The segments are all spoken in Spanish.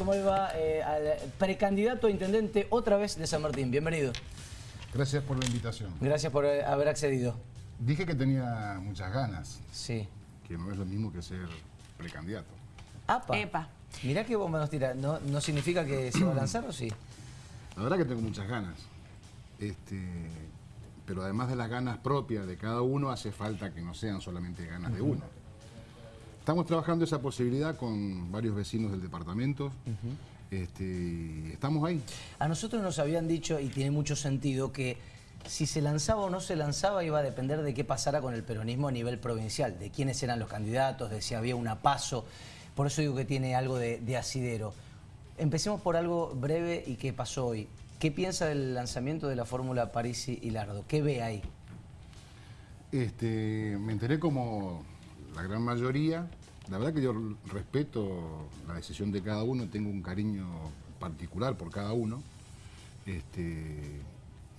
¿cómo le va eh, al precandidato a intendente otra vez de San Martín? Bienvenido. Gracias por la invitación. Gracias por eh, haber accedido. Dije que tenía muchas ganas, Sí. que no es lo mismo que ser precandidato. Apa. Epa. Mirá qué bomba nos tira. ¿No, ¿No significa que se va a lanzar o sí? La verdad que tengo muchas ganas. Este, pero además de las ganas propias de cada uno, hace falta que no sean solamente ganas de uno. Estamos trabajando esa posibilidad con varios vecinos del departamento. este, estamos ahí. A nosotros nos habían dicho, y tiene mucho sentido, que si se lanzaba o no se lanzaba iba a depender de qué pasara con el peronismo a nivel provincial, de quiénes eran los candidatos, de si había una paso. Por eso digo que tiene algo de, de asidero. Empecemos por algo breve y qué pasó hoy. ¿Qué piensa del lanzamiento de la fórmula Parisi y Lardo? ¿Qué ve ahí? Este, me enteré como la gran mayoría. La verdad que yo respeto la decisión de cada uno, tengo un cariño particular por cada uno. Este,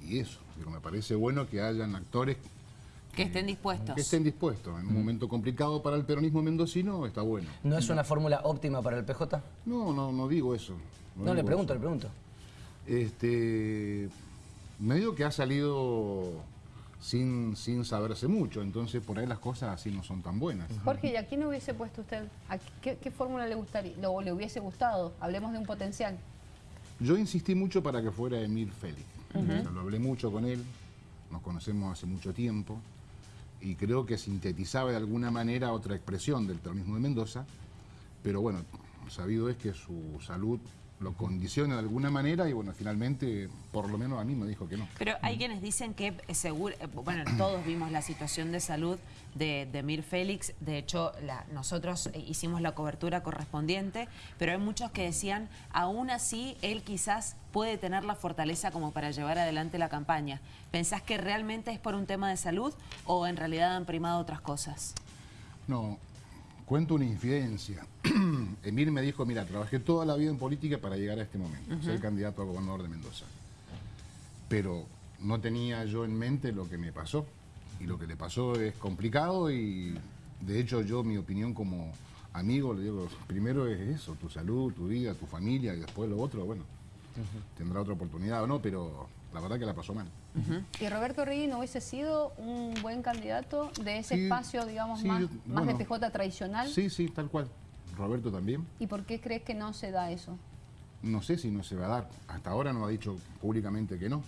y eso, pero me parece bueno que hayan actores Que estén dispuestos. que estén dispuestos. En un momento complicado para el peronismo mendocino está bueno. ¿No es una fórmula óptima para el PJ? No, no, no digo eso. No, le digo pregunto, eso. le pregunto. Este, me digo que ha salido sin, sin saberse mucho, entonces por ahí las cosas así no son tan buenas. Jorge, ¿y a quién hubiese puesto usted? ¿A qué, qué fórmula le gustaría, o le hubiese gustado? Hablemos de un potencial. Yo insistí mucho para que fuera Emil Félix. O sea, lo hablé mucho con él, nos conocemos hace mucho tiempo y creo que sintetizaba de alguna manera otra expresión del peronismo de Mendoza, pero bueno, sabido es que su salud lo condiciona de alguna manera y bueno, finalmente, por lo menos a mí me dijo que no. Pero hay quienes dicen que eh, seguro, eh, bueno, todos vimos la situación de salud de, de Mir Félix, de hecho la- nosotros eh, hicimos la cobertura correspondiente, pero hay muchos que decían, aún así él quizás puede tener la fortaleza como para llevar adelante la campaña. ¿Pensás que realmente es por un tema de salud o en realidad han primado otras cosas? No, cuento una infidencia. Emir me dijo, mira, trabajé toda la vida en política para llegar a este momento, ser candidato a gobernador de Mendoza. Pero no tenía yo en mente lo que me pasó. Y lo que le pasó es complicado y de hecho yo mi opinión como amigo le digo, primero es eso, tu salud, tu vida, tu familia y después lo otro, bueno, tendrá otra oportunidad o no, pero la verdad que la pasó mal. ¿Y Roberto Rigui no hubiese sido un buen candidato de ese Sí, espacio, digamos, sí, más, yo- más de. PJ tradicional? Sí, sí, tal cual. Roberto también. ¿Y por qué crees que no se da eso? No sé si no se va a dar. Hasta ahora no ha dicho públicamente que no.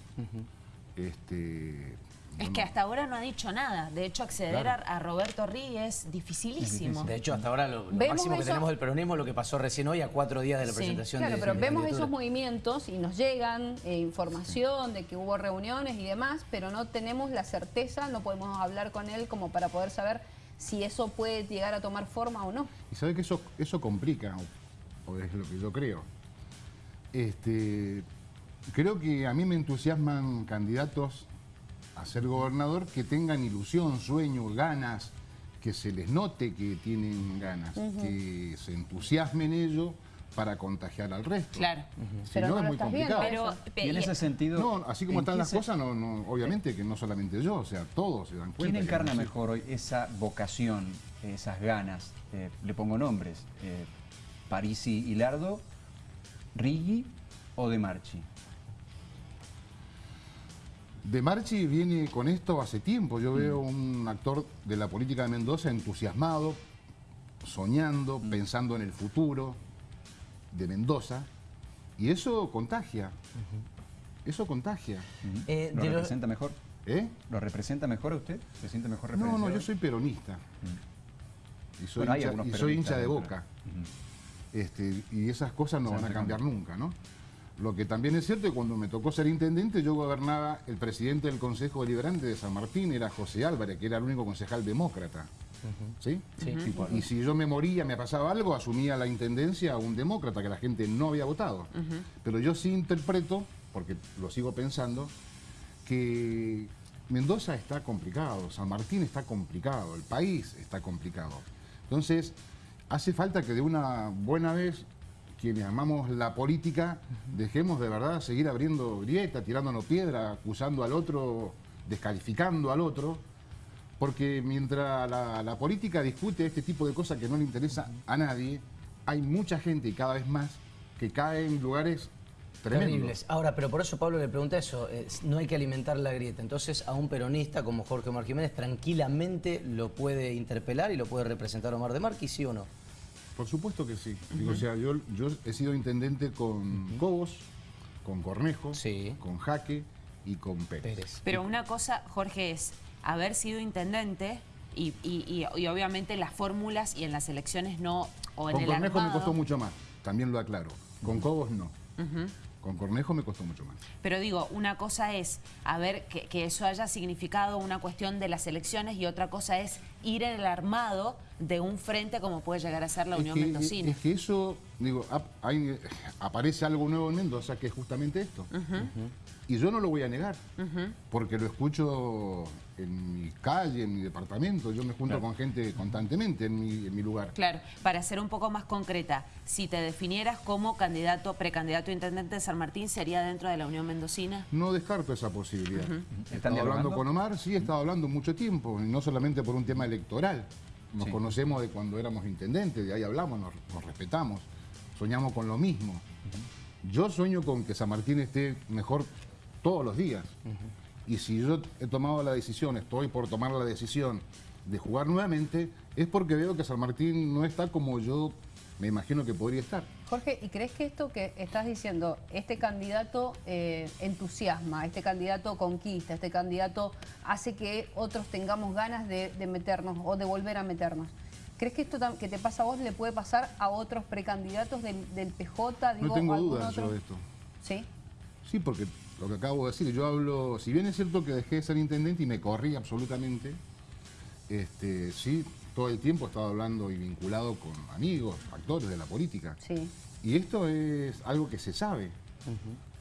Este, Es que hasta ahora no ha dicho nada. De hecho, acceder Claro. a, a Roberto Rí es dificilísimo. De hecho, hasta ahora lo, lo máximo que tenemos del peronismo es lo que pasó recién hoy a cuatro días de la Sí, presentación Claro, de pero de vemos esos movimientos y nos llegan eh, información de que hubo reuniones y demás, pero no tenemos la certeza, no podemos hablar con él como para poder saber si eso puede llegar a tomar forma o no. Y sabe que eso, eso complica, o, o es lo que yo creo. Este, creo que a mí me entusiasman candidatos a ser gobernador que tengan ilusión, sueño, ganas, que se les note que tienen ganas, que se entusiasmen ellos para contagiar al resto. Claro. Si Pero no, no es muy complicado. Pero, Y en ese sentido... No, así como ¿en están las se- cosas, no, no, obviamente que no solamente yo, o sea, todos se dan cuenta. ¿Quién encarna mejor hoy esa vocación, esas ganas? Eh, le pongo nombres. Eh, Parisi y Lardo, Riggi o De Marchi. De Marchi viene con esto hace tiempo. Yo veo un actor de la política de Mendoza entusiasmado, soñando, pensando en el futuro de Mendoza. Y eso contagia. Eso contagia. Eh, ¿Lo representa mejor? ¿Eh? ¿Lo representa mejor a usted? ¿Se siente mejor No, representado? no, yo soy peronista. Y soy, Bueno, hay hincha, algunos y soy hincha de boca. Este, y esas cosas no Se van a cambiar nunca, ¿no? Lo que también es cierto es que cuando me tocó ser intendente, yo gobernaba, el presidente del Consejo Deliberante de San Martín era José Álvarez, que era el único concejal demócrata. ¿Sí? Sí. Y si yo me moría, me pasaba algo, asumía la intendencia a un demócrata que la gente no había votado. Pero yo sí interpreto, porque lo sigo pensando, que Mendoza está complicado, San Martín está complicado, el país está complicado. Entonces, hace falta que de una buena vez quienes amamos la política dejemos de verdad seguir abriendo grieta, tirándonos piedra, acusando al otro, descalificando al otro, porque mientras la, la política discute este tipo de cosas que no le interesa a nadie, hay mucha gente y cada vez más que cae en lugares tremendos. Terribles. Ahora, pero por eso Pablo le pregunta eso, eh, no hay que alimentar la grieta. Entonces a un peronista como Jorge Omar Jiménez tranquilamente lo puede interpelar y lo puede representar Omar de Marqui, ¿sí o no? Por supuesto que sí. Digo, o sea, yo, yo he sido intendente con Cobos, con Cornejo, Sí. con Jaque y con Pérez. Pérez. Pero una cosa, Jorge, es haber sido intendente y, y- y- y obviamente las fórmulas y en las elecciones no, o en Con el Cornejo me costó mucho más, también lo aclaro. Con Cobos no. Con Cornejo me costó mucho más. Pero digo, una cosa es a ver que, que eso haya significado una cuestión de las elecciones y otra cosa es ir en el armado de un frente como puede llegar a ser la Es Unión que, Mendocina. es que eso, digo, ap- hay- aparece algo nuevo en Mendoza que es justamente esto. Y yo no lo voy a negar, porque lo escucho en mi calle, en mi departamento. Yo me junto con gente constantemente en mi, en mi lugar. Claro, para ser un poco más concreta, si te definieras como candidato, precandidato a intendente de San Martín, ¿sería dentro de la Unión Mendocina? No descarto esa posibilidad. He ¿Están estado hablando con Omar, sí, he estado hablando mucho tiempo, y no solamente por un tema electoral. Nos Sí. conocemos de cuando éramos intendentes, de ahí hablamos, nos, nos respetamos, soñamos con lo mismo. Yo sueño con que San Martín esté mejor todos los días. Y si yo he tomado la decisión, estoy por tomar la decisión de jugar nuevamente, es porque veo que San Martín no está como yo me imagino que podría estar. Jorge, ¿y crees que esto que estás diciendo, este candidato eh, entusiasma, este candidato conquista, este candidato hace que otros tengamos ganas de, de meternos o de volver a meternos? ¿Crees que esto que te pasa a vos le puede pasar a otros precandidatos del, del PJ? No digo, tengo algún dudas yo de esto. ¿Sí? Sí, porque lo que acabo de decir, yo hablo, si bien es cierto que dejé de ser intendente y me corrí absolutamente, este, sí, todo el tiempo he estado hablando y vinculado con amigos, actores de la política. Sí. Y esto es algo que se sabe.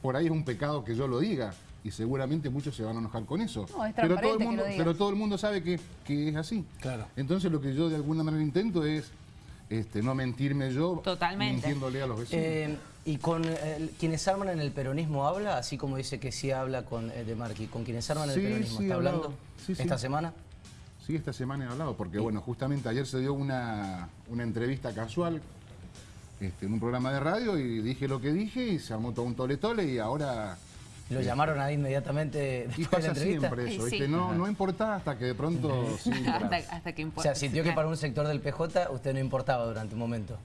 Por ahí es un pecado que yo lo diga y seguramente muchos se van a enojar con eso. No, es pero, todo mundo, pero el mundo sabe que, que es así. Claro. Entonces lo que yo de alguna manera intento es este, no mentirme yo Totalmente. mintiéndole a los vecinos. Eh, y con eh, quienes arman en el peronismo habla, así como dice que sí habla con eh, De Marqui, con quienes arman en Sí, el peronismo, sí, ¿está hablando Sí, sí. esta semana? Sí, esta semana he hablado, porque bueno, justamente ayer se dio una, una entrevista casual este, en un programa de radio y dije lo que dije y se armó todo un tole tole y ahora... ¿Lo llamaron ahí inmediatamente Y después de la entrevista? siempre eso, Sí. ¿viste? No, no importa hasta que de pronto... sí, hasta, hasta que O importa. sea, sintió que para un sector del PJ usted no importaba durante un momento.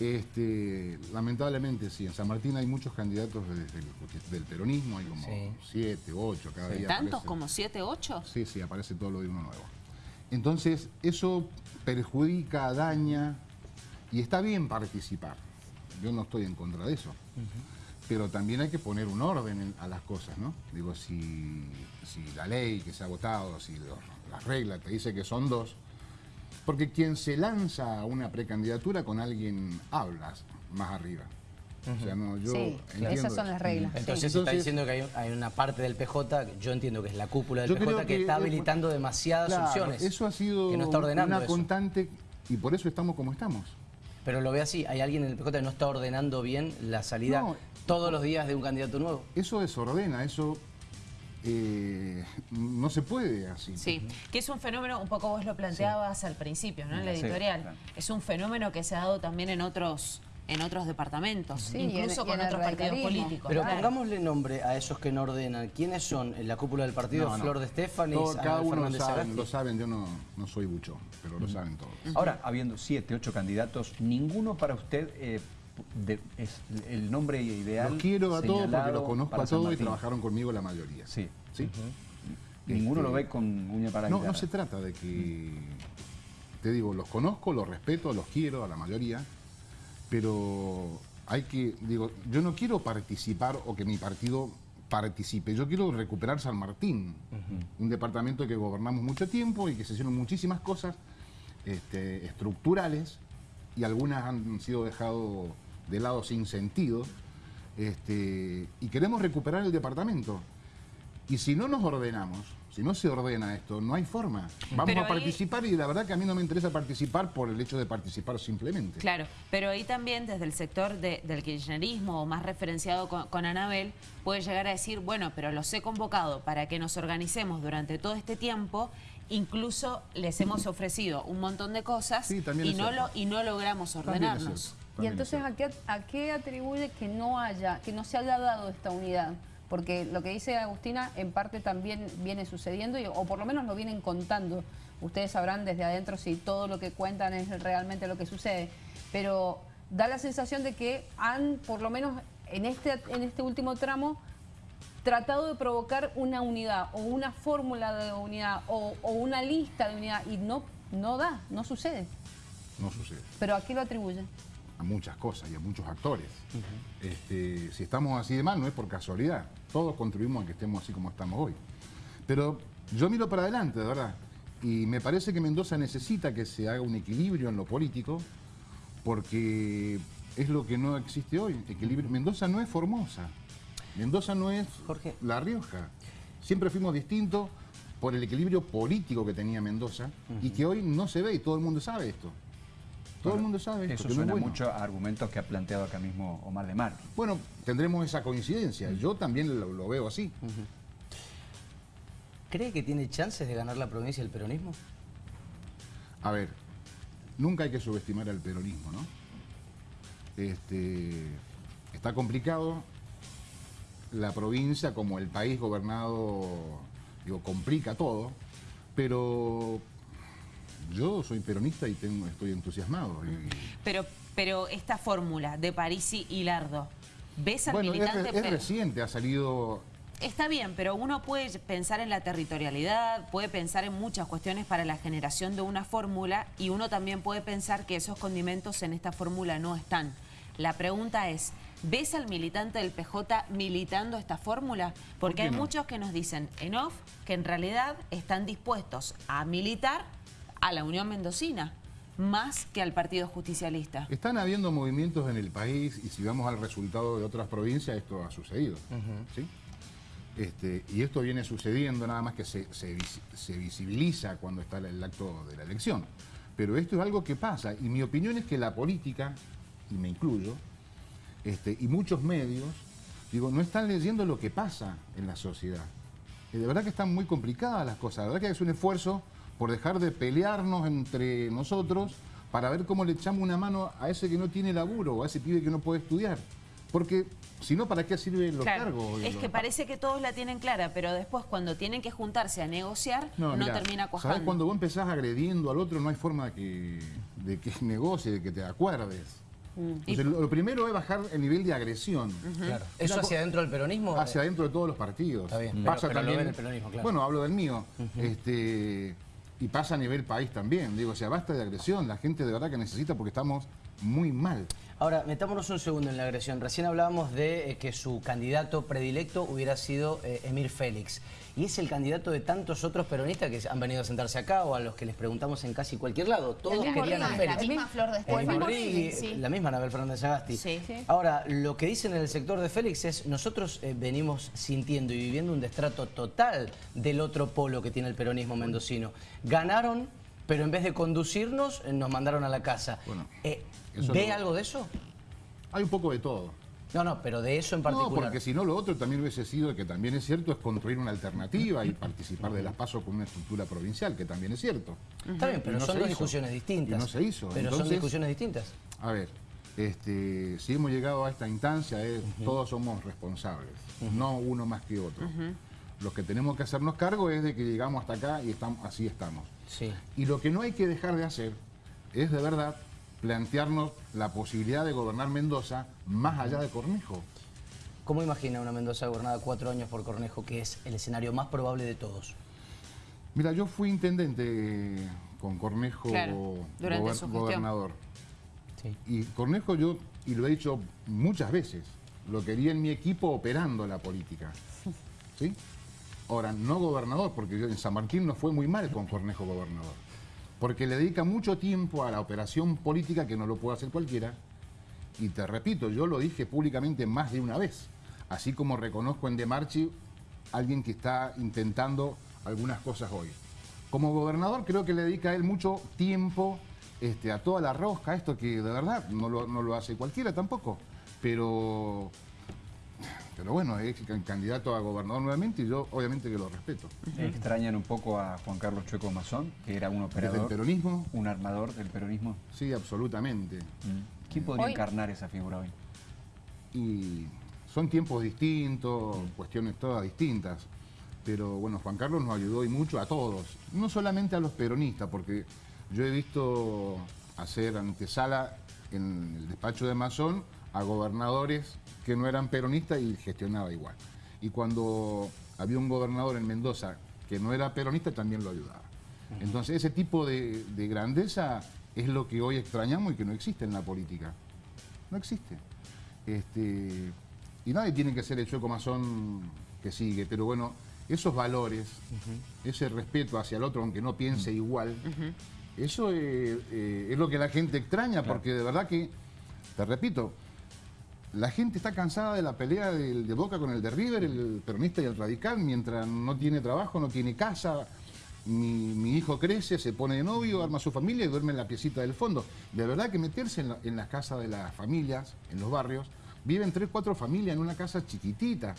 Este, lamentablemente sí, en San Martín hay muchos candidatos de- del, del peronismo, hay como Sí. siete, ocho cada día. ¿Tantos como 7, 8? Sí, sí, aparece todo lo de uno nuevo. Entonces, eso perjudica, daña, y está bien participar. Yo no estoy en contra de eso. Pero también hay que poner un orden en- a las cosas, ¿no? Digo, si, si la ley que se ha votado, si lo- las reglas te dice que son dos, porque quien se lanza a una precandidatura con alguien hablas más arriba. O sea, no, yo sí, entiendo esas son eso. las reglas. Entonces, sí. está diciendo que hay, hay una parte del PJ, yo entiendo que es la cúpula del PJ, que, que está es- habilitando demasiadas Claro, opciones. Eso ha sido que no está ordenando una eso. constante y por eso estamos como estamos. Pero lo ve así, hay alguien en el PJ que no está ordenando bien la salida No. todos los días de un candidato nuevo. Eso desordena, eso eh, no se puede así. Sí, que es un fenómeno, un poco vos lo planteabas al principio, ¿no? En la Sí, editorial. claro. Es un fenómeno que se ha dado también en otros en otros departamentos, Sí, y en- incluso con en el otros partidos políticos. Pero claro. pongámosle nombre a esos que no ordenan. ¿Quiénes son en la cúpula del partido? No, no. Flor de Estefani, Todo- cada uno lo Fernández sabe, Sagasti. lo saben, yo no, no soy buchón, pero lo saben todos. Ahora, habiendo siete, ocho candidatos, ninguno para usted eh, de- es el nombre ideal. Los quiero a todos porque los conozco a todos y trabajaron conmigo la mayoría. Sí. ¿Sí? Ninguno Este, lo ve con uña para No, guitarra. no se trata de que, te digo, los conozco, los respeto, los quiero a la mayoría, pero hay que, digo, yo no quiero participar o que mi partido participe, yo quiero recuperar San Martín, un departamento que gobernamos mucho tiempo y que se hicieron muchísimas cosas este, estructurales y algunas han sido dejado de lado sin sentido, este, y queremos recuperar el departamento. Y si no nos ordenamos, si no se ordena esto, no hay forma. Vamos Pero a ahí- participar y la verdad que a mí no me interesa participar por el hecho de participar simplemente. Claro, pero ahí también desde el sector de- del kirchnerismo o más referenciado con, con Anabel puede llegar a decir, bueno, pero los he convocado para que nos organicemos durante todo este tiempo, incluso les hemos ofrecido un montón de cosas Sí, también y, no lo, y no logramos ordenarnos. Y entonces, ¿a qué, ¿a qué atribuye que no haya, que no se haya dado esta unidad? Porque lo que dice Agustina en parte también viene sucediendo, y- o por lo menos lo vienen contando. Ustedes sabrán desde adentro si todo lo que cuentan es realmente lo que sucede. Pero da la sensación de que han, por lo menos en este, en este último tramo, tratado de provocar una unidad o una fórmula de unidad o, o una lista de unidad y no, no da, no sucede. No sucede. ¿Pero a qué lo atribuyen? A muchas cosas y a muchos actores. Este, si estamos así de mal, no es por casualidad. Todos contribuimos a que estemos así como estamos hoy. Pero yo miro para adelante, de verdad. Y me parece que Mendoza necesita que se haga un equilibrio en lo político, porque es lo que no existe hoy. Equilibrio. Mendoza no es Formosa. Mendoza no es Jorge. La Rioja. Siempre fuimos distintos por el equilibrio político que tenía Mendoza y que hoy no se ve y todo el mundo sabe esto. Todo el mundo sabe esto. Eso que no es suena bueno. mucho a argumentos que ha planteado acá mismo Omar de Mar. Bueno, tendremos esa coincidencia. Yo también lo, lo veo así. ¿Cree que tiene chances de ganar la provincia el peronismo? A ver, nunca hay que subestimar al peronismo, ¿no? Este, está complicado. La provincia, como el país gobernado, digo, complica todo. Pero yo soy peronista y tengo, estoy entusiasmado. y- Pero, pero esta fórmula de Parisi y Lardo, ¿ves al bueno, es, militante? es pe- reciente, ha salido Está bien, pero uno puede pensar en la territorialidad, puede pensar en muchas cuestiones para la generación de una fórmula y uno también puede pensar que esos condimentos en esta fórmula no están. La pregunta es, ¿ves al militante del PJ militando esta fórmula? Porque hay no? muchos que nos dicen en off que en realidad están dispuestos a militar a la Unión Mendocina más que al Partido Justicialista. Están habiendo movimientos en el país y si vamos al resultado de otras provincias, esto ha sucedido. ¿sí? Este, y esto viene sucediendo, nada más que se, se vis- se visibiliza cuando está el acto de la elección. Pero esto es algo que pasa y mi opinión es que la política, y me incluyo, este, y muchos medios, digo, no están leyendo lo que pasa en la sociedad. Y de verdad que están muy complicadas las cosas. De verdad que es un esfuerzo por dejar de pelearnos entre nosotros para ver cómo le echamos una mano a ese que no tiene laburo o a ese pibe que no puede estudiar. Porque si no, ¿para qué sirven los Claro, cargos? es que parece que todos la tienen clara, pero después cuando tienen que juntarse a negociar, no, mirá, termina cuajando. ¿Sabes cuando vos empezás agrediendo al otro no hay forma de que, de que negocie, de que te acuerdes? Entonces, lo, lo primero es bajar el nivel de agresión. Claro. ¿Eso hacia adentro del peronismo? hacia adentro de todos los partidos. Está bien, Pasa pero- pero lo también, el peronismo, claro. Bueno, hablo del mío. este, y pasa a nivel país también. Digo, o sea, basta de agresión. La gente de verdad que necesita porque estamos muy mal. Ahora, metámonos un segundo en la agresión. Recién hablábamos de eh, que su candidato predilecto hubiera sido eh, Emir Félix. Y es el candidato de tantos otros peronistas que han venido a sentarse acá o a los que les preguntamos en casi cualquier lado. Todos querían a Félix. la misma Flor de El Escobar. mismo Rigui, Rigui, sí. La misma Anabel Fernández Agasti. Sí. Sí. Ahora, lo que dicen en el sector de Félix es nosotros eh, venimos sintiendo y viviendo un destrato total del otro polo que tiene el peronismo mendocino. Ganaron, pero en vez de conducirnos, eh, nos mandaron a la casa. Bueno, Eh, ¿Ve lo- algo de eso? Hay un poco de todo. No, no, pero de eso en No, particular. porque si no, lo otro también hubiese sido, que también es cierto, es construir una alternativa y participar de las pasos con una estructura provincial, que también es cierto. Está bien, pero no son dos hizo. discusiones distintas. Y no se hizo. Pero son discusiones distintas. A ver, este, si hemos llegado a esta instancia, es, todos somos responsables, no uno más que otro. Lo que tenemos que hacernos cargo es de que llegamos hasta acá y estamos, así estamos. Sí. Y lo que no hay que dejar de hacer es de verdad plantearnos la posibilidad de gobernar Mendoza más allá de Cornejo. ¿Cómo imagina una Mendoza gobernada cuatro años por Cornejo, que es el escenario más probable de todos? Mira, yo fui intendente con Cornejo Claro, durante gober- su gestión. gobernador. Sí. Y Cornejo yo, y lo he dicho muchas veces, lo quería en mi equipo operando la política. ¿Sí? Ahora, no gobernador, porque yo en San Martín no fue muy mal con Cornejo gobernador. Porque le dedica mucho tiempo a la operación política que no lo puede hacer cualquiera. Y te repito, yo lo dije públicamente más de una vez. Así como reconozco en De Marchi alguien que está intentando algunas cosas hoy. Como gobernador creo que le dedica a él mucho tiempo este, a toda la rosca, esto que de verdad no lo, no lo hace cualquiera tampoco. Pero, pero bueno, es can- candidato a gobernador nuevamente y yo obviamente que lo respeto. Extrañan un poco a Juan Carlos Chueco Mazón, que era un operador, peronismo, un armador del peronismo. sí, absolutamente. ¿Quién podría Hoy- encarnar esa figura hoy? Y son tiempos distintos, cuestiones todas distintas. Pero bueno, Juan Carlos nos ayudó y mucho a todos, no solamente a los peronistas, porque yo he visto hacer antesala en el despacho de Mazón a gobernadores que no eran peronistas y gestionaba igual. Y cuando había un gobernador en Mendoza que no era peronista, también lo ayudaba. Entonces ese tipo de, de grandeza es lo que hoy extrañamos y que no existe en la política. No existe. Este, y nadie tiene que ser el chueco masón que sigue, pero bueno, esos valores, ese respeto hacia el otro, aunque no piense igual, eso eh, eh, es lo que la gente extraña, porque de verdad que, te repito, la gente está cansada de la pelea de Boca con el de River, el peronista y el radical, mientras no tiene trabajo, no tiene casa. Mi, mi hijo crece, se pone de novio, arma su familia y duerme en la piecita del fondo. De verdad que meterse en, la- en las casas de las familias, en los barrios, viven tres, cuatro familias en una casa chiquitita.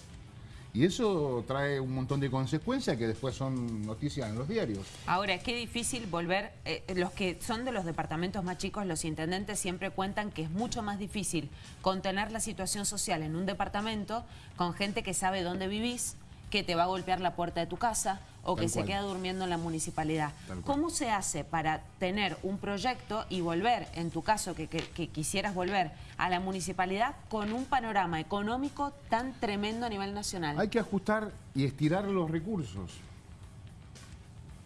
Y eso trae un montón de consecuencias que después son noticias en los diarios. Ahora, qué difícil volver, eh, los que son de los departamentos más chicos, los intendentes siempre cuentan que es mucho más difícil contener la situación social en un departamento con gente que sabe dónde vivís, que te va a golpear la puerta de tu casa o Tal que se queda durmiendo en la municipalidad. ¿Cómo se hace para tener un proyecto y volver, en tu caso, que, que- que quisieras volver a la municipalidad con un panorama económico tan tremendo a nivel nacional? Hay que ajustar y estirar los recursos.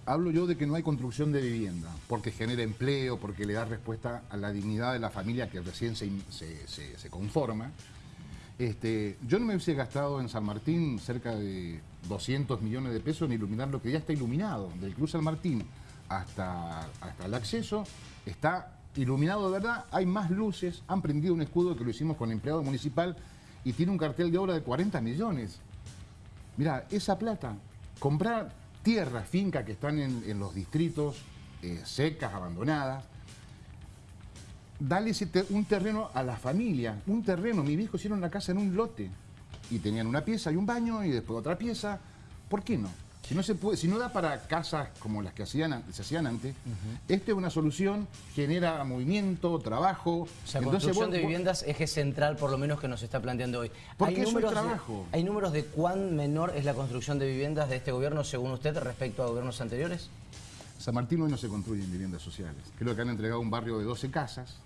Hablo yo de que no hay construcción de vivienda, porque genera empleo, porque le da respuesta a la dignidad de la familia que recién se, se- se- se conforma. Este, yo no me hubiese gastado en San Martín cerca de 200 millones de pesos en iluminar lo que ya está iluminado. Del Cruz San Martín hasta, hasta el acceso está iluminado de verdad. Hay más luces, han prendido un escudo que lo hicimos con empleado municipal y tiene un cartel de obra de 40 millones. Mira, esa plata, comprar tierras, fincas que están en, los distritos eh, secas, abandonadas, dale ese te- un terreno a la familia, un terreno. Mi viejo hicieron la casa en un lote y tenían una pieza y un baño y después otra pieza. ¿Por qué no? Si no, se puede, si no da para casas como las que hacían, se hacían antes, esta es una solución, genera movimiento, trabajo. O sea, Entonces construcción vos- de viviendas, eje central por lo menos que nos está planteando hoy. ¿Hay eso es de- trabajo. ¿Hay números de cuán menor es la construcción de viviendas de este gobierno según usted respecto a gobiernos anteriores? San Martín hoy no se construyen viviendas sociales. Creo que han entregado un barrio de 12 casas.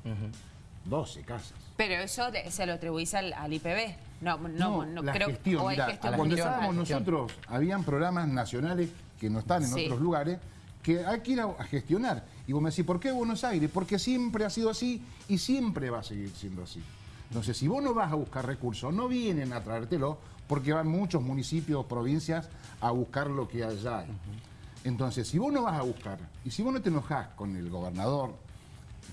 12 casas. Pero eso de- se lo atribuís al, al IPB. No, no, no, la creo gestión, mirá, cuando estábamos nosotros, habían programas nacionales que no están en Sí. otros lugares, que hay que ir a, a gestionar. Y vos me decís, ¿por qué Buenos Aires? Porque siempre ha sido así y siempre va a seguir siendo así. Entonces, si vos no vas a buscar recursos, no vienen a traértelo, porque van muchos municipios, provincias, a buscar lo que allá hay. Entonces, si vos no vas a buscar, y si vos no te enojás con el gobernador,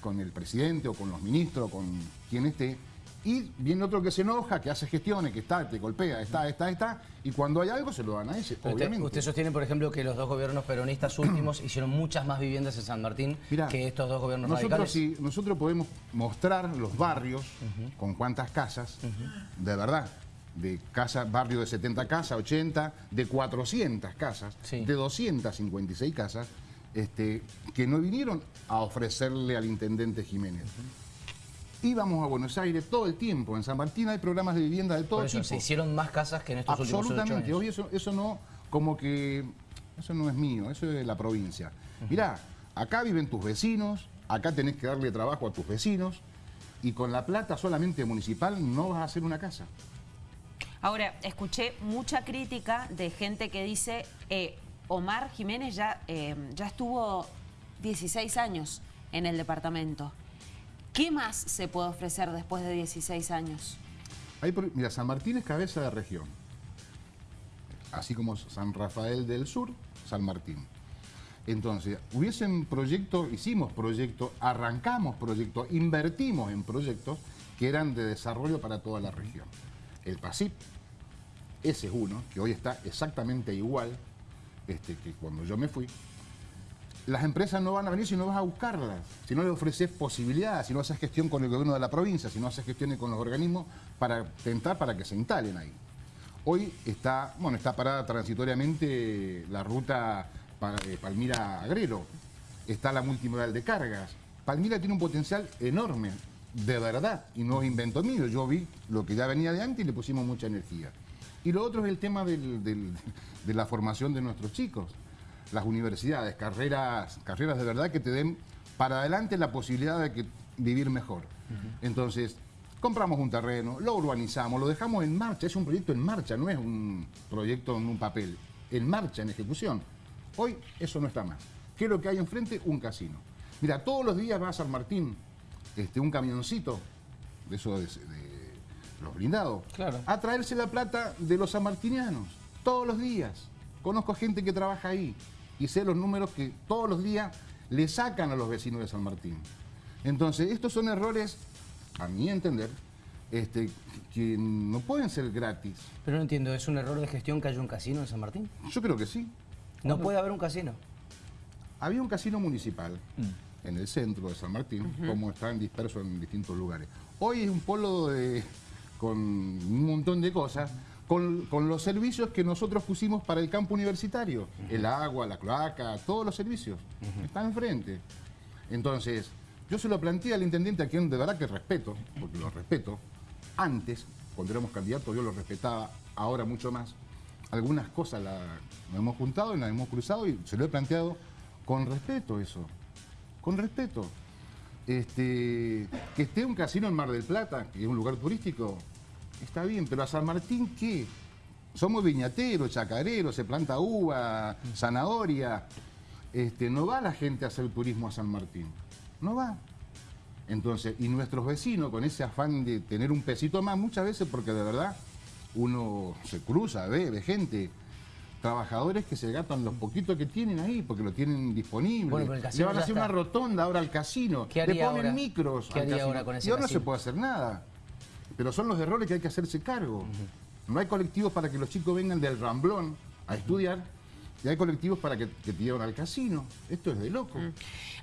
con el presidente o con los ministros con quien esté, y viene otro que se enoja, que hace gestiones, que está, te golpea, está, está, está, y cuando hay algo se lo dan a ese, Usted, obviamente. usted sostiene, por ejemplo, que los dos gobiernos peronistas últimos hicieron muchas más viviendas en San Martín Mirá, que estos dos gobiernos nosotros, radicales. sí, nosotros podemos mostrar los barrios con cuántas casas, de verdad, de casa, barrio de 70 casas, 80, de 400 casas, Sí. de 256 casas, este, que no vinieron a ofrecerle al intendente Jiménez. Íbamos a Buenos Aires todo el tiempo. En San Martín hay programas de vivienda de todo Por eso, tipo. se hicieron más casas que en estos últimos Absolutamente. años. Hoy eso, eso no, como que, eso no es mío, eso es de la provincia. Mirá, acá viven tus vecinos, acá tenés que darle trabajo a tus vecinos, y con la plata solamente municipal no vas a hacer una casa. Ahora, escuché mucha crítica de gente que dice, eh, Omar Jiménez ya, eh, ya estuvo 16 años en el departamento. ¿Qué más se puede ofrecer después de 16 años? Mira, San Martín es cabeza de región. Así como San Rafael del Sur, San Martín. Entonces, hubiesen proyectos, hicimos proyectos, arrancamos proyectos, invertimos en proyectos que eran de desarrollo para toda la región. El PASIP, ese es uno, que hoy está exactamente igual este, que cuando yo me fui. Las empresas no van a venir si no vas a buscarlas, si no le ofreces posibilidades, si no haces gestión con el gobierno de la provincia, si no haces gestiones con los organismos para tentar para que se instalen ahí. Hoy está, bueno, está parada transitoriamente la ruta eh, Palmira-Agrelo, está la multimodal de cargas. Palmira tiene un potencial enorme. De verdad y no es invento mío. Yo vi lo que ya venía de antes y le pusimos mucha energía. Y lo otro es el tema del- del- de la formación de nuestros chicos. Las universidades, carreras, carreras de verdad que te den para adelante la posibilidad de que vivir mejor. Entonces, compramos un terreno, lo urbanizamos, lo dejamos en marcha. Es un proyecto en marcha, no es un proyecto en un papel. En marcha, en ejecución. Hoy eso no está más. ¿Qué es lo que hay enfrente? Un casino. Mira, todos los días va a San Martín este, un camioncito, de eso de, de los blindados, Claro. a traerse la plata de los sanmartinianos, todos los días. Conozco gente que trabaja ahí y sé los números que todos los días le sacan a los vecinos de San Martín. Entonces, estos son errores, a mi entender, este, que no pueden ser gratis. Pero no entiendo, ¿es un error de gestión que haya un casino en San Martín? Yo creo que sí. No puede haber un casino. Había un casino municipal en el centro de San Martín, como están dispersos en distintos lugares. Hoy es un polo de- con un montón de cosas, con, con los servicios que nosotros pusimos para el campo universitario. El agua, la cloaca, todos los servicios. Están enfrente. Entonces, yo se lo planteé al intendente a quien de verdad que respeto, porque lo respeto. Antes, cuando éramos candidatos, yo lo respetaba, ahora mucho más. Algunas cosas la, nos hemos juntado y las hemos cruzado y se lo he planteado con respeto eso. Con respeto. Este, que esté un casino en Mar del Plata, que es un lugar turístico, está bien, pero a San Martín, ¿qué? Somos viñateros, chacareros, se planta uva, zanahoria. Este, no va la gente a hacer turismo a San Martín. No va. Entonces, y nuestros vecinos, con ese afán de tener un pesito más, muchas veces, porque de verdad uno se cruza, ve, ve gente, trabajadores que se gastan los poquitos que tienen ahí, porque lo tienen disponible. Bueno, pero el Le van a hacer está. una rotonda ahora al casino. ¿Qué Le ponen ahora? micros. ¿Qué al haría casino. ahora con ese Y ahora no se puede hacer nada. Pero son los errores que hay que hacerse cargo. No hay colectivos para que los chicos vengan del Ramblón a estudiar. Y hay colectivos para que, que te lleven al casino. Esto es de loco.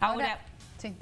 Ahora, sí,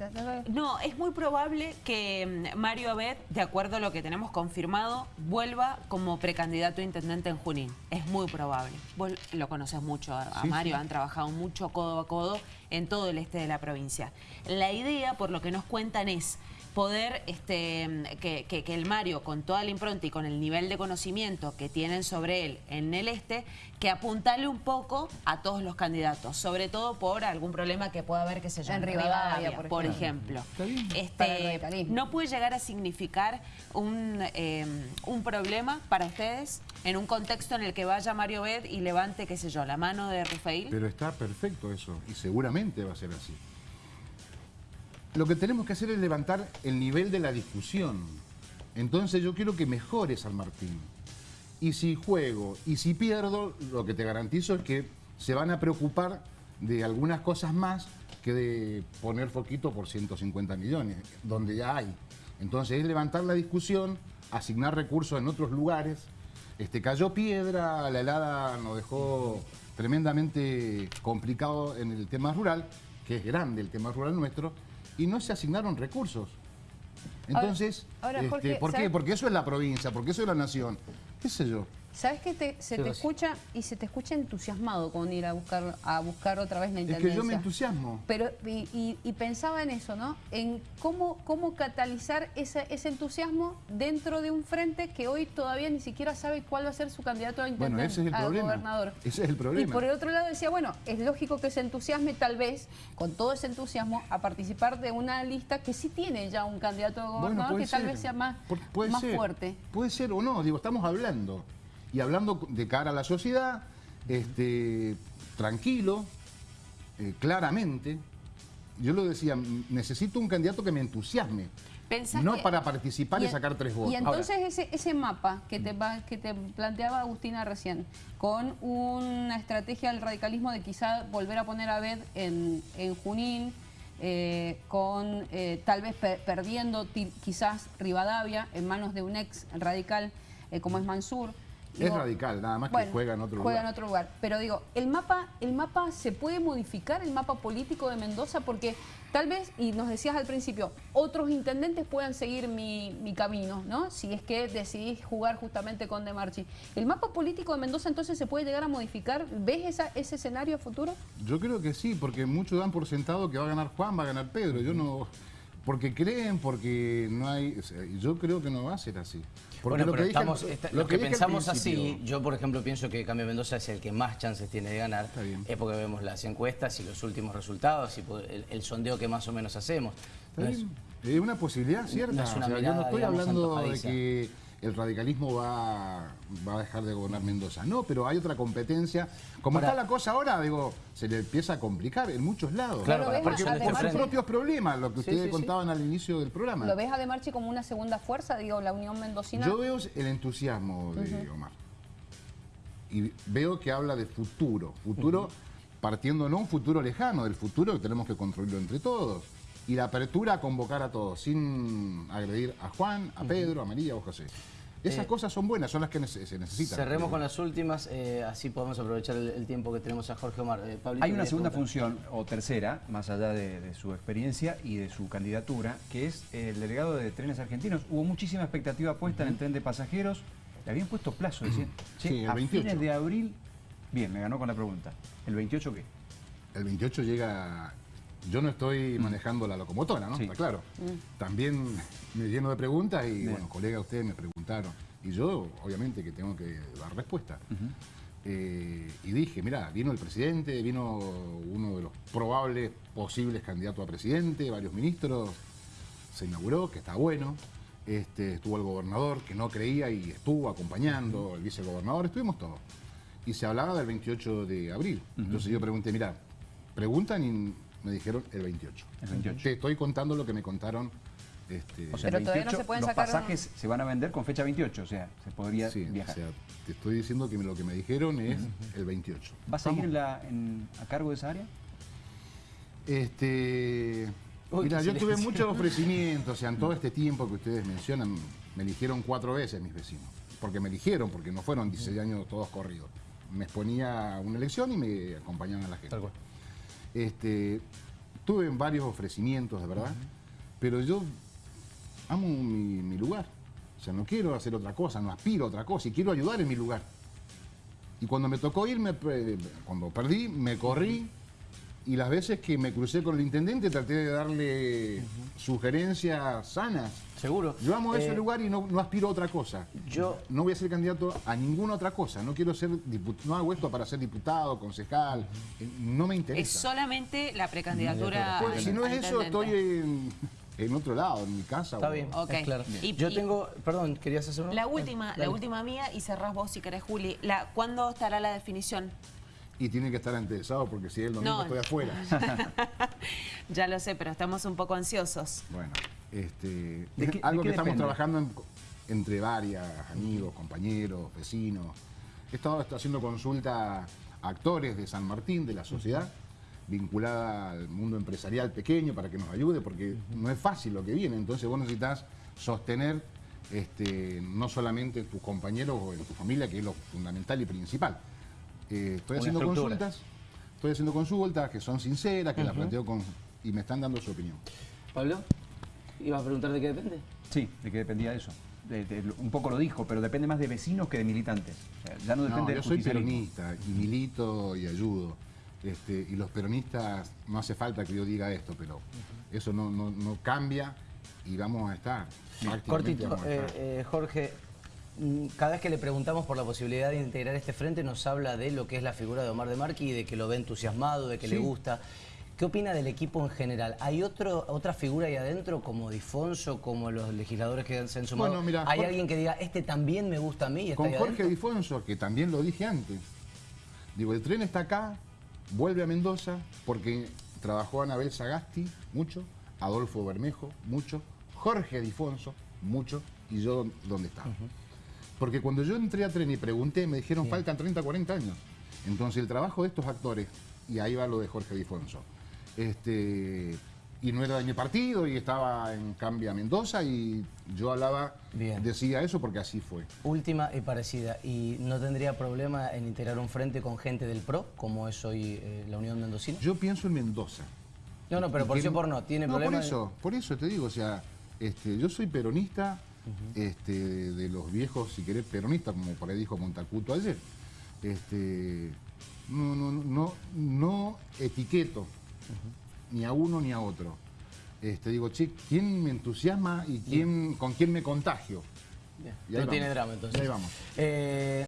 no, es muy probable que mm, Mario Abed, de acuerdo a lo que tenemos confirmado, vuelva como precandidato a intendente en Junín. Es muy probable. Vos lo conoces mucho a, a Sí, Mario, sí. han trabajado mucho codo a codo en todo el este de la provincia. La idea, por lo que nos cuentan, es poder este, que, que- que el Mario, con toda la impronta y con el nivel de conocimiento que tienen sobre él en el este, que apuntale un poco a todos los candidatos, sobre todo por algún problema que pueda haber, que se llama En Rivadavia, por por ejemplo. ejemplo. Para el Este. ¿No puede llegar a significar un, eh, un problema para ustedes en un contexto en el que vaya Mario Bed y levante, qué sé yo, la mano de Rufail? Pero está perfecto eso, y seguramente va a ser así. Lo que tenemos que hacer es levantar el nivel de la discusión. Entonces yo quiero que mejore San Martín. Y si juego y si pierdo, lo que te garantizo es que se van a preocupar de algunas cosas más que de poner foquito por 150 millones, donde ya hay. Entonces es levantar la discusión, asignar recursos en otros lugares. Este, cayó piedra, la helada nos dejó tremendamente complicado en el tema rural, que es grande el tema rural nuestro, y no se asignaron recursos. Entonces, ahora, este, Jorge, ¿por qué? ¿sabes? Porque eso es la provincia, porque eso es la nación. ¿Qué sé yo? ¿Sabes que te- se ¿Qué te escucha y se te escucha entusiasmado con ir a buscar a buscar otra vez la Es intendencia? que yo me entusiasmo. Pero, y, y- y pensaba en eso, ¿no? En cómo, cómo catalizar ese, ese entusiasmo dentro de un frente que hoy todavía ni siquiera sabe cuál va a ser su candidato a intendente, Bueno, ese es el problema. gobernador. Ese es el Y problema. por el otro lado decía, bueno, es lógico que se entusiasme tal vez, con todo ese entusiasmo, a participar de una lista que sí tiene ya un candidato a gobernador que tal vez sea más, Por- puede más ser. fuerte. Puede ser o no, digo, estamos hablando. Y hablando de cara a la sociedad, este, tranquilo, eh, claramente. Yo lo decía, necesito un candidato que me entusiasme. ¿Pensás No que- para participar y, sacar tres votos. Y entonces ese, ese mapa que te, va- que te planteaba Agustina recién, con una estrategia del radicalismo de quizá volver a poner a Bed en, en Junín, eh, con eh, tal vez pe- perdiendo quizás Rivadavia en manos de un ex radical eh, como es Mansur. Es radical, nada más que juega en otro juega lugar. en otro lugar. Pero digo, el mapa, el mapa se puede modificar, el mapa político de Mendoza, porque tal vez, y nos decías al principio, otros intendentes puedan seguir mi, mi camino, ¿no? Si es que decidís jugar justamente con De Marchi. ¿El mapa político de Mendoza entonces se puede llegar a modificar? ¿Ves esa- ese escenario a futuro? Yo creo que sí, porque muchos dan por sentado que va a ganar Juan, va a ganar Pedro. Yo no. porque creen, porque no hay... o sea, yo creo que no va a ser así. Porque Bueno, pero dije al- estamos, esta- lo los que, pensamos así, yo por ejemplo pienso que Cambio Mendoza es el que más chances tiene de ganar, es porque vemos las encuestas y los últimos resultados y el, el sondeo que más o menos hacemos. No es- una posibilidad cierta. no es una O sea, yo mirada, no estoy digamos, hablando de que el radicalismo va, va a dejar de gobernar Mendoza. No, pero hay otra competencia. Como está la cosa ahora, digo, se le empieza a complicar en muchos lados. Claro, para porque de por sus propios problemas, lo que ustedes sí, sí. contaban al inicio del programa. ¿Lo ves a De Marchi como una segunda fuerza, digo, la Unión Mendocina? Yo veo el entusiasmo de Omar. Y veo que habla de futuro. Futuro partiendo no un futuro lejano, del futuro que tenemos que construirlo entre todos. Y la apertura a convocar a todos, sin agredir a Juan, a Pedro, a María o a José. Esas Eh, cosas son buenas, son las que se necesitan. Cerremos con las últimas, eh, así podemos aprovechar el, el tiempo que tenemos a Jorge Omar. Eh, Pablito, Hay una ¿querés segunda función, o tercera, más allá de, de su experiencia y de su candidatura, que es el delegado de trenes argentinos. Hubo muchísima expectativa puesta en el tren de pasajeros. Le habían puesto plazo, decían, che, Sí, el a 28. fines de abril. Bien, me ganó con la pregunta. ¿El 28 qué? El 28 llega. Yo no estoy manejando la locomotora, ¿no? Sí. Está claro. También me lleno de preguntas y, Bien. bueno, colegas, ustedes me preguntaron. Y yo, obviamente, que tengo que dar respuesta. Eh, y dije, mira, vino el presidente, vino uno de los probables posibles candidatos a presidente, varios ministros, se inauguró, que está bueno. Este, estuvo el gobernador, que no creía y estuvo acompañando, el vicegobernador, estuvimos todos. Y se hablaba del 28 de abril. Entonces yo pregunté, mira, preguntan y me dijeron el 28. El 28. Te estoy contando lo que me contaron. Este, O sea, Pero todavía no 28, se pueden los sacar un- pasajes se van a vender con fecha 28, o sea, se podría sí, o viajar. sea, te estoy diciendo que lo que me dijeron es el 28. ¿Va a seguir en la- en- a cargo de esa área? Este, Uy, mira, yo tuve muchos ofrecimientos, o sea, en todo este tiempo que ustedes mencionan, me eligieron cuatro veces mis vecinos. Porque me eligieron, porque no fueron 16 años todos corridos. Me exponía a una elección y me acompañaban a la gente. Tal cual. Este, tuve varios ofrecimientos, de verdad, pero yo amo mi, mi lugar. O sea, no quiero hacer otra cosa, no aspiro a otra cosa y quiero ayudar en mi lugar. Y cuando me tocó ir, me pe- cuando perdí, me corrí y las veces que me crucé con el intendente traté de darle sugerencias sanas. Seguro. Yo amo ese Eh, lugar y no, no aspiro a otra cosa. Yo- no voy a ser candidato a ninguna otra cosa. No quiero ser diputado, no hago esto para ser diputado, concejal. Eh, No me interesa. Es solamente la precandidatura. Pues, al- si no es eso, estoy en, en otro lado, en mi casa. Está o- bien, Ok. es claro. Y- Yo y- tengo, perdón, ¿querías hacer una? La última, la última mía y cerrás vos si querés, Juli. La, ¿Cuándo estará la definición? Y tiene que estar interesado porque si es el domingo No. estoy afuera. Ya lo sé, pero estamos un poco ansiosos. bueno, este, ¿De es qué- algo de que estamos depende? trabajando en- entre varias, amigos, compañeros, vecinos. He estado haciendo consulta a actores de San Martín, de la sociedad, vinculada al mundo empresarial pequeño para que nos ayude, porque no es fácil lo que viene. Entonces vos necesitas sostener este, no solamente en tus compañeros o en tu familia, que es lo fundamental y principal. Eh, estoy haciendo estructura. consultas, estoy haciendo consultas que son sinceras, que las planteo con y me están dando su opinión. Pablo, ¿ibas a preguntar de qué depende? Sí, de qué dependía eso. De- de- un poco lo dijo, pero depende más de vecinos que de militantes. O sea, ya no depende No, del yo soy peronista y milito y ayudo. Este, y los peronistas, no hace falta que yo diga esto, pero eso no, no- no cambia y vamos a estar. Cortito, vamos a eh, estar. eh, Jorge, cada vez que le preguntamos por la posibilidad de integrar este frente nos habla de lo que es la figura de Omar de Marqui y de que lo ve entusiasmado, de que le gusta. ¿Qué opina del equipo en general? ¿Hay otro, otra figura ahí adentro como Difonso, como los legisladores que se han sumado? Bueno, mira, ¿Hay Jorge- alguien que diga, este también me gusta a mí y está Con ahí Jorge? Difonso, que también lo dije antes. Digo, el tren está acá, vuelve a Mendoza, porque trabajó Anabel Sagasti, mucho, Adolfo Bermejo, mucho, Jorge Difonso, mucho, y yo dónde estaba. Porque cuando yo entré a tren y pregunté, me dijeron, faltan 30, 40 años. Entonces el trabajo de estos actores, y ahí va lo de Jorge Difonso, este, y no era de mi partido, y estaba en Cambia Mendoza, y yo hablaba, Bien. decía eso porque así fue. Última y parecida. ¿Y no tendría problema en integrar un frente con gente del PRO, como es hoy eh, la Unión Mendocina? Yo pienso en Mendoza. No, no, pero por sí o por no. ¿Tiene no, problema? por eso, por eso te digo, o sea, este, yo soy peronista, este, de los viejos, si querés, peronistas, como por ahí dijo Montacuto ayer. Este, no, no, no, no etiqueto ni a uno ni a otro. este, digo, che, ¿quién me entusiasma y quién, con quién me contagio? Bien. Y ahí No tiene drama entonces. Y ahí vamos. Eh,